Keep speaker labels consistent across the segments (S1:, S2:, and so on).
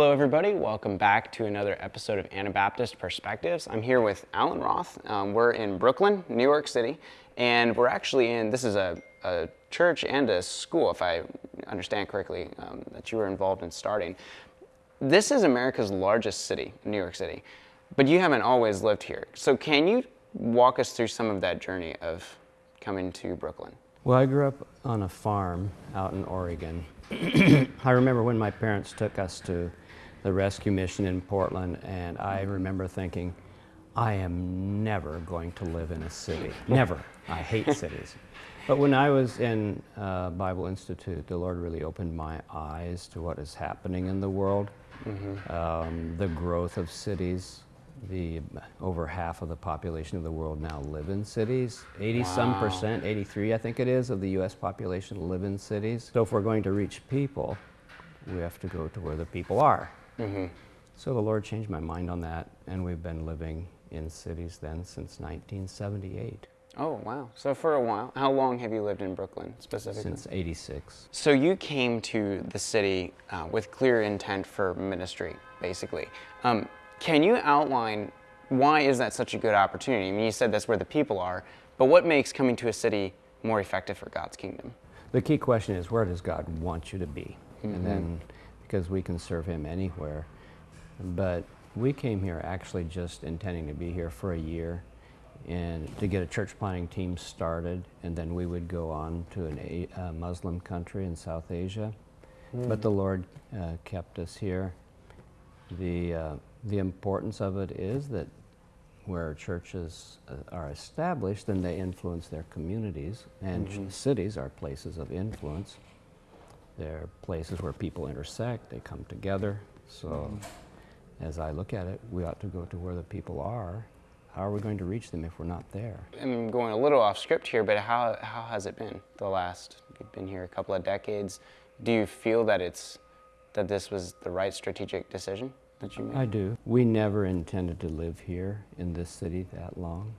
S1: hello, everybody. Welcome back to another episode of Anabaptist Perspectives. I'm here with Alan Roth. Um, we're in Brooklyn, New York City, and we're actually in this is a, a church and a school, if I understand correctly, um, that you were involved in starting. This is America's largest city, New York City, but you haven't always lived here. So, can you walk us through some of that journey of coming to Brooklyn?
S2: Well, I grew up on a farm out in Oregon. I remember when my parents took us to the rescue mission in Portland, and I remember thinking, I am never going to live in a city. Never. I hate cities. But when I was in uh, Bible Institute, the Lord really opened my eyes to what is happening in the world, mm-hmm. um, the growth of cities, the over half of the population of the world now live in cities. 80 wow. some percent, 83 I think it is, of the US population live in cities. So if we're going to reach people, we have to go to where the people are. Mm-hmm. So the Lord changed my mind on that, and we've been living in cities then since 1978.
S1: Oh, wow. So for a while. How long have you lived in Brooklyn specifically?
S2: Since 86.
S1: So you came to the city uh, with clear intent for ministry, basically. Um, can you outline why is that such a good opportunity? I mean, you said that's where the people are, but what makes coming to a city more effective for God's kingdom?
S2: The key question is where does God want you to be? Mm-hmm. And then, because we can serve Him anywhere. But we came here actually just intending to be here for a year and to get a church planting team started, and then we would go on to a uh, Muslim country in South Asia. Mm-hmm. But the Lord uh, kept us here. The uh, the importance of it is that where churches uh, are established, then they influence their communities, and mm-hmm. cities are places of influence. They're places where people intersect, they come together. So, mm-hmm. as I look at it, we ought to go to where the people are. How are we going to reach them if we're not there?
S1: I'm going a little off script here, but how, how has it been the last, you've been here a couple of decades. Do you feel that it's, that this was the right strategic decision? that you made?
S2: I do. We never intended to live here in this city that long.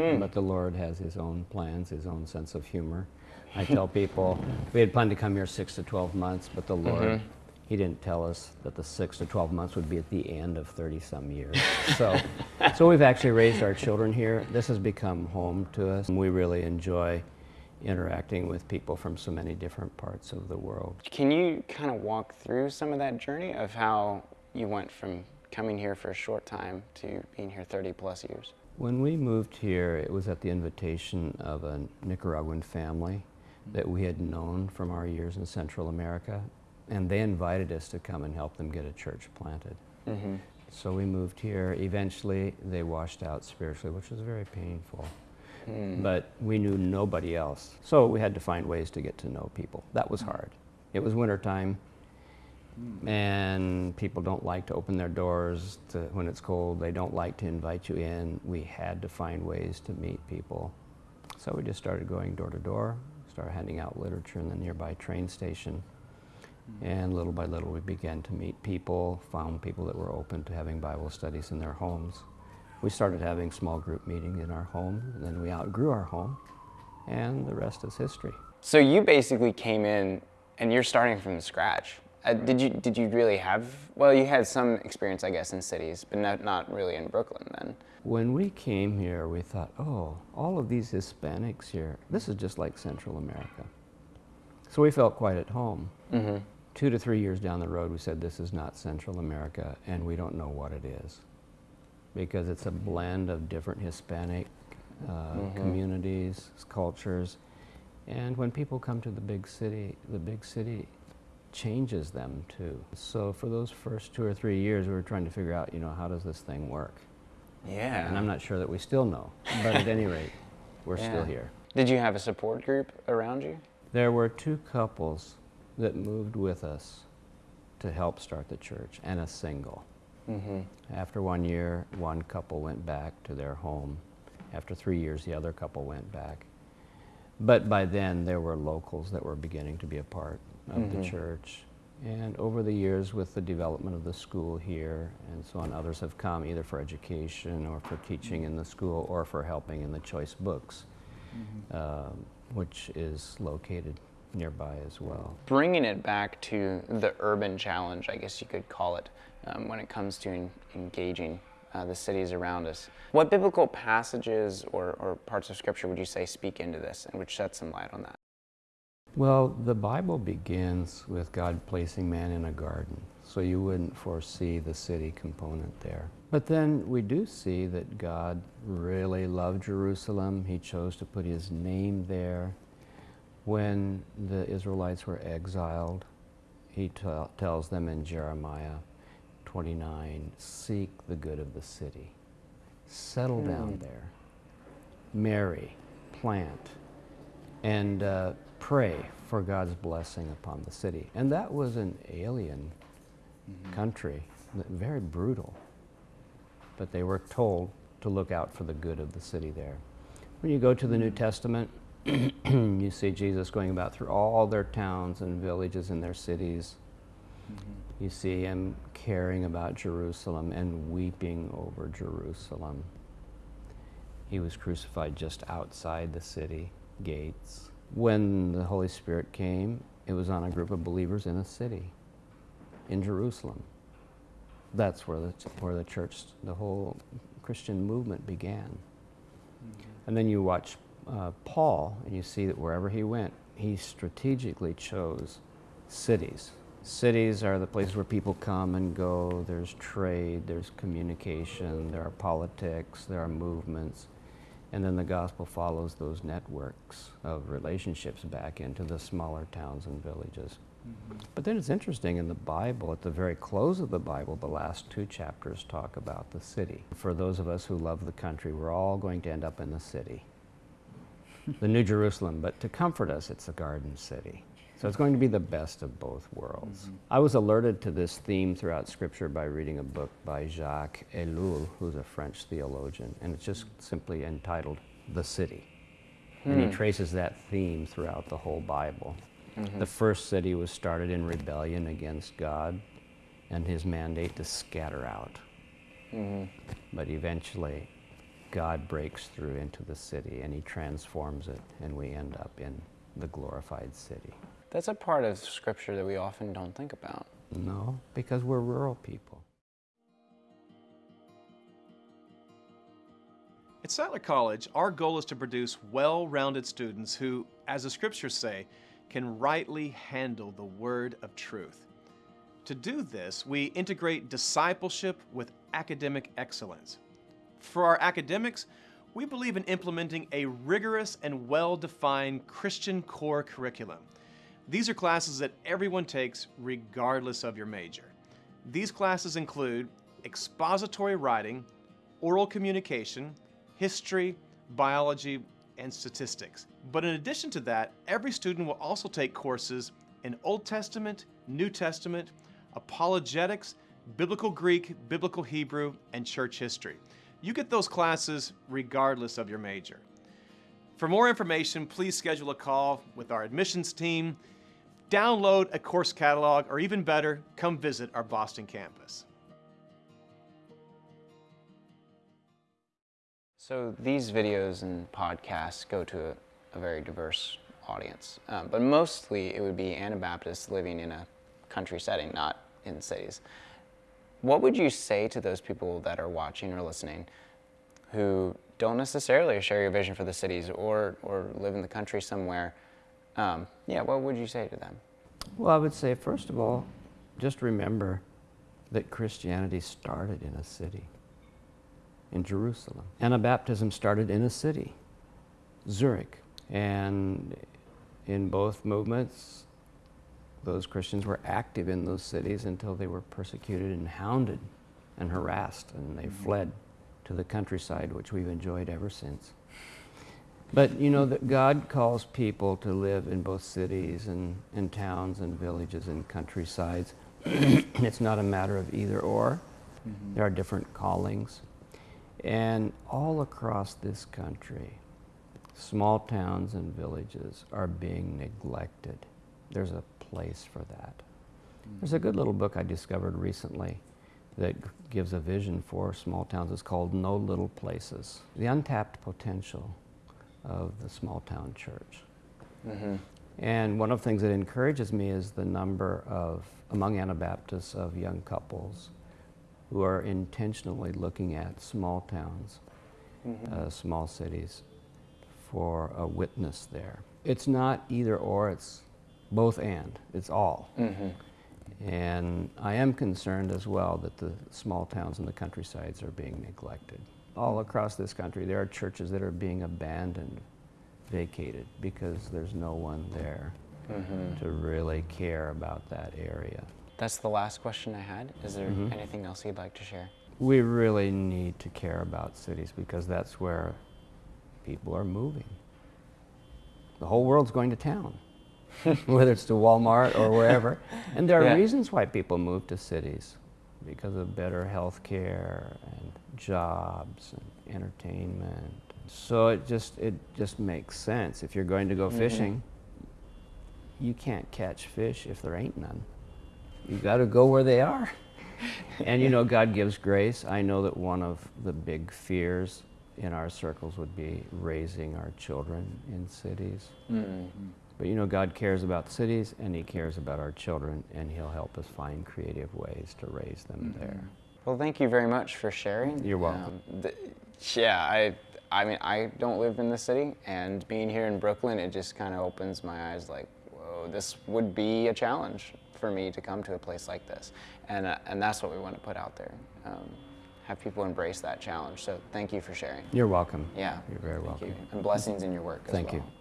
S2: Hmm. But the Lord has His own plans, His own sense of humor. I tell people we had planned to come here six to 12 months, but the Lord, mm-hmm. He didn't tell us that the six to 12 months would be at the end of 30 some years. So, so we've actually raised our children here. This has become home to us. We really enjoy interacting with people from so many different parts of the world.
S1: Can you kind of walk through some of that journey of how you went from coming here for a short time to being here 30 plus years?
S2: When we moved here, it was at the invitation of a Nicaraguan family that we had known from our years in Central America, and they invited us to come and help them get a church planted. Mm-hmm. So we moved here. Eventually, they washed out spiritually, which was very painful. Mm. But we knew nobody else. So we had to find ways to get to know people. That was hard. It was wintertime. And people don't like to open their doors to, when it's cold. They don't like to invite you in. We had to find ways to meet people. So we just started going door to door, started handing out literature in the nearby train station. And little by little, we began to meet people, found people that were open to having Bible studies in their homes. We started having small group meetings in our home, and then we outgrew our home, and the rest is history.
S1: So you basically came in and you're starting from scratch. Uh, did you did you really have well you had some experience I guess in cities but not, not really in Brooklyn then.
S2: When we came here we thought oh all of these Hispanics here this is just like Central America. So we felt quite at home. Mm-hmm. Two to three years down the road we said this is not Central America and we don't know what it is because it's a blend of different Hispanic uh, mm-hmm. communities, cultures, and when people come to the big city, the big city changes them too. So for those first two or three years, we were trying to figure out, you know, how does this thing work?
S1: Yeah.
S2: And I'm not sure that we still know, but at any rate, we're yeah. still here.
S1: Did you have a support group around you?
S2: There were two couples that moved with us to help start the church, and a single. Mm-hmm. After one year, one couple went back to their home. After three years, the other couple went back. But by then, there were locals that were beginning to be a part of mm-hmm. the church. And over the years, with the development of the school here and so on, others have come either for education or for teaching in the school or for helping in the choice books, mm-hmm. uh, which is located nearby as well.
S1: Bringing it back to the urban challenge, I guess you could call it, um, when it comes to en- engaging uh, the cities around us. What biblical passages or, or parts of Scripture would you say speak into this and which shed some light on that?
S2: Well, the Bible begins with God placing man in a garden, so you wouldn't foresee the city component there. But then we do see that God really loved Jerusalem. He chose to put his name there. When the Israelites were exiled, he tells them in Jeremiah 29 seek the good of the city, settle down hmm. there, marry, plant, and uh, pray for God's blessing upon the city. And that was an alien mm-hmm. country, very brutal. But they were told to look out for the good of the city there. When you go to the New hmm. Testament, you see Jesus going about through all their towns and villages and their cities. You see him caring about Jerusalem and weeping over Jerusalem. He was crucified just outside the city gates. When the Holy Spirit came, it was on a group of believers in a city, in Jerusalem. That's where the, where the church, the whole Christian movement began. And then you watch uh, Paul, and you see that wherever he went, he strategically chose cities. Cities are the places where people come and go. There's trade, there's communication, there are politics, there are movements. And then the gospel follows those networks of relationships back into the smaller towns and villages. Mm-hmm. But then it's interesting in the Bible, at the very close of the Bible, the last two chapters talk about the city. For those of us who love the country, we're all going to end up in the city, the New Jerusalem. But to comfort us, it's a garden city. So it's going to be the best of both worlds. Mm-hmm. I was alerted to this theme throughout Scripture by reading a book by Jacques Ellul, who's a French theologian, and it's just simply entitled The City. And he hmm. traces that theme throughout the whole Bible. Mm-hmm. The first city was started in rebellion against God and his mandate to scatter out. Mm-hmm. But eventually, God breaks through into the city and he transforms it, and we end up in the glorified city.
S1: That's a part of Scripture that we often don't think about.
S2: No, because we're rural people.
S3: At Sattler College, our goal is to produce well rounded students who, as the scriptures say, can rightly handle the word of truth. To do this, we integrate discipleship with academic excellence. For our academics, we believe in implementing a rigorous and well defined Christian core curriculum. These are classes that everyone takes regardless of your major. These classes include expository writing, oral communication, history, biology, and statistics. But in addition to that, every student will also take courses in Old Testament, New Testament, apologetics, biblical Greek, biblical Hebrew, and church history. You get those classes regardless of your major. For more information, please schedule a call with our admissions team, download a course catalog, or even better, come visit our Boston campus.
S1: So these videos and podcasts go to a, a very diverse audience, um, but mostly it would be Anabaptists living in a country setting, not in cities. What would you say to those people that are watching or listening who don't necessarily share your vision for the cities or, or live in the country somewhere? Um, yeah, what would you say to them?
S2: Well, I would say, first of all, just remember that Christianity started in a city, in Jerusalem. Anabaptism started in a city, Zurich. And in both movements, those Christians were active in those cities until they were persecuted and hounded and harassed, and they fled to the countryside, which we've enjoyed ever since. But you know that God calls people to live in both cities and, and towns and villages and countrysides. it's not a matter of either or. Mm-hmm. There are different callings. And all across this country, small towns and villages are being neglected. There's a place for that. There's a mm-hmm. good little book I discovered recently that gives a vision for small towns. It's called No Little Places The Untapped Potential of the Small Town Church. Mm-hmm. And one of the things that encourages me is the number of, among Anabaptists, of young couples who are intentionally looking at small towns, mm-hmm. uh, small cities, for a witness there. It's not either or, it's both and, it's all. Mm-hmm. And I am concerned as well that the small towns and the countrysides are being neglected. All across this country, there are churches that are being abandoned, vacated, because there's no one there to really care about that area.
S1: That's the last question I had. Is there
S2: Mm-hmm.
S1: anything else you'd like to share?
S2: We really need to care about cities because that's where people are moving. The whole world's going to town, whether it's to Walmart or wherever. And there are
S1: Yeah.
S2: reasons why people move to cities because of better health care and jobs and entertainment. So it just it just makes sense. If you're going to go mm-hmm. fishing, you can't catch fish if there ain't none. You got to go where they are. And you know, God gives grace. I know that one of the big fears in our circles would be raising our children in cities. Mm-hmm. But you know, God cares about cities and He cares about our children, and He'll help us find creative ways to raise them mm-hmm. there.
S1: Well, thank you very much for sharing.
S2: You're welcome.
S1: Um, yeah, I, I mean, I don't live in the city, and being here in Brooklyn, it just kind of opens my eyes. Like, whoa, this would be a challenge for me to come to a place like this, and uh, and that's what we want to put out there. Um, have people embrace that challenge. So, thank you for sharing.
S2: You're welcome.
S1: Yeah.
S2: You're very
S1: Thank
S2: welcome.
S1: you. And blessings in your work as
S2: Thank you.
S1: well.